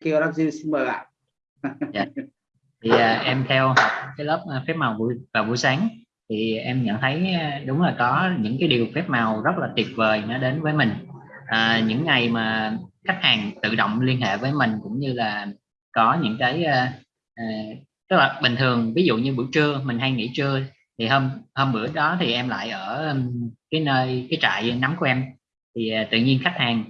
kêu đáp dư xin mời bạn. Dạ. thì uh, em theo học cái lớp à, phép màu buổi vào buổi sáng thì em nhận thấy à, đúng là có những cái điều phép màu rất là tuyệt vời nó đến với mình. À, những ngày mà khách hàng tự động liên hệ với mình cũng như là có những cái uh, uh, tức là bình thường ví dụ như buổi trưa mình hay nghỉ trưa thì hôm hôm bữa đó thì em lại ở cái nơi cái trại nắm của em. Thì uh, tự nhiên khách hàng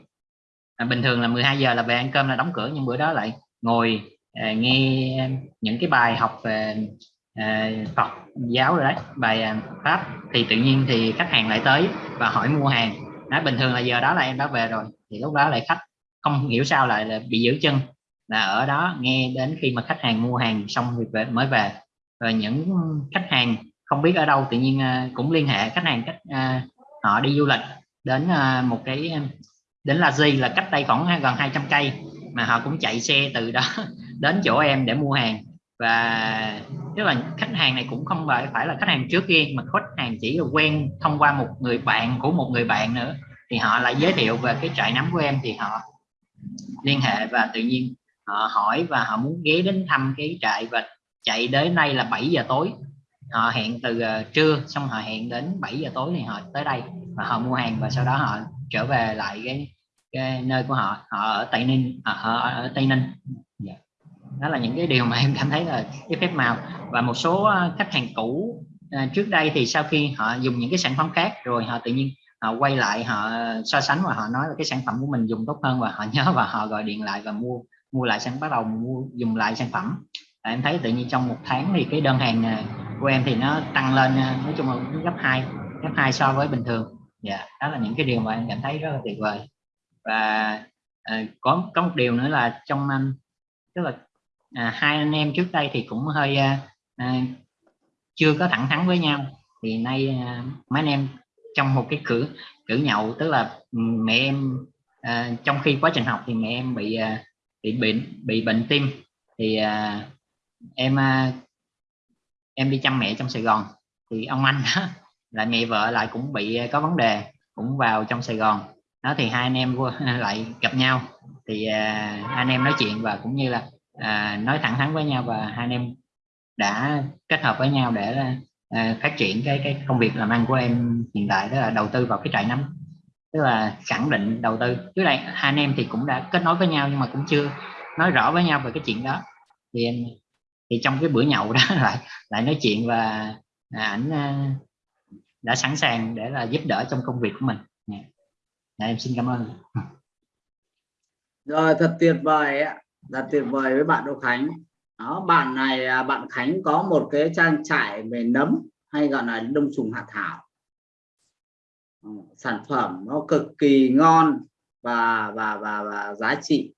à, bình thường là 12 giờ là về ăn cơm là đóng cửa nhưng bữa đó lại ngồi à, nghe những cái bài học về à, Phật giáo rồi đấy bài à, pháp. Thì tự nhiên thì khách hàng lại tới và hỏi mua hàng. Nói bình thường là giờ đó là em đã về rồi thì lúc đó lại khách không hiểu sao lại là bị giữ chân là ở đó nghe đến khi mà khách hàng mua hàng xong thì về, mới về. Rồi những khách hàng không biết ở đâu tự nhiên à, cũng liên hệ khách hàng cách à, họ đi du lịch đến à, một cái đến là gì là cách đây khoảng gần 200 cây mà họ cũng chạy xe từ đó đến chỗ em để mua hàng. Và tức là khách hàng này cũng không phải phải là khách hàng trước kia, mà khách hàng chỉ là quen thông qua một người bạn của một người bạn nữa. Thì họ lại giới thiệu về cái trại nấm của em thì họ liên hệ và tự nhiên họ hỏi và họ muốn ghé đến thăm cái trại và chạy đến đây là 7 giờ tối. Họ hẹn từ ờ, trưa, xong họ hẹn đến 7 giờ tối thì họ tới đây và họ mua hàng và sau đó họ trở về lại cái, cái nơi của họ. Họ ở tây ninh à, ở, ở, ở tây ninh. Yeah. Đó là những cái điều mà em cảm thấy là cái phép màu. Và một số à, khách hàng cũ à, trước đây thì sau khi họ dùng những cái sản phẩm khác rồi họ tự nhiên họ quay lại họ so sánh và họ nói là cái sản phẩm của mình dùng tốt hơn và họ nhớ và họ gọi điện lại và mua mua lại sản bắt đầu mua dùng lại sản phẩm. À, em thấy tự nhiên trong một tháng thì cái đơn hàng của em thì nó tăng lên nói chung là gấp hai gấp hai so với bình thường dạ yeah, đó là những cái điều mà em cảm thấy rất là tuyệt vời. Và à, có có một điều nữa là trong anh tức là à, hai anh em trước đây thì cũng hơi à, à, chưa có thẳng thắn với nhau. Thì nay à, mấy anh em trong một cái cử cử nhậu tức là mẹ em à, trong khi quá trình học thì mẹ em bị à, bị bệnh bị bệnh tim. Thì à, em à, em đi chăm mẹ trong Sài Gòn. Thì ông anh đó lại mẹ vợ lại cũng bị ờ, có vấn đề cũng vào trong Sài Gòn. Đó thì hai anh em lại gặp nhau. Thì à, anh em nói chuyện và cũng như là à, nói thẳng thắn với nhau và hai anh em đã kết hợp với nhau để à, phát triển cái cái công việc làm ăn của em hiện tại đó là đầu tư vào cái trại nấm. Tức là khẳng định đầu tư. Trước đây hai anh em thì cũng đã kết nối với nhau nhưng mà cũng chưa nói rõ với nhau về cái chuyện đó. Thì em thì trong cái bữa nhậu đó lại lại nói chuyện và ảnh à, đã sẵn sàng để là giúp đỡ trong công việc của mình. Dạ. dạ, em xin cảm ơn. Rồi thật tuyệt vời ạ. Thật tuyệt vời với bạn Đỗ Khánh. Đó bạn này à, bạn Khánh có một cái trang trại về nấm hay gọi là đông trùng hạ thảo. Ờ, sản phẩm nó cực kỳ ngon và và và và giá trị.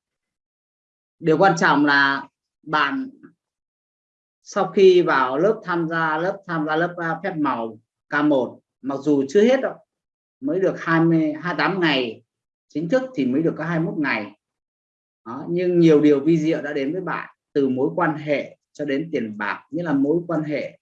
Điều quan trọng là bạn sau khi vào lớp tham gia lớp tham gia lớp à, phép màu K1 mặc dù chưa hết đâu mới được 20 28 ngày chính thức thì mới được có 21 ngày. Đó, nhưng nhiều điều vi diệu đã đến với bạn từ mối quan hệ cho đến tiền bạc như là mối quan hệ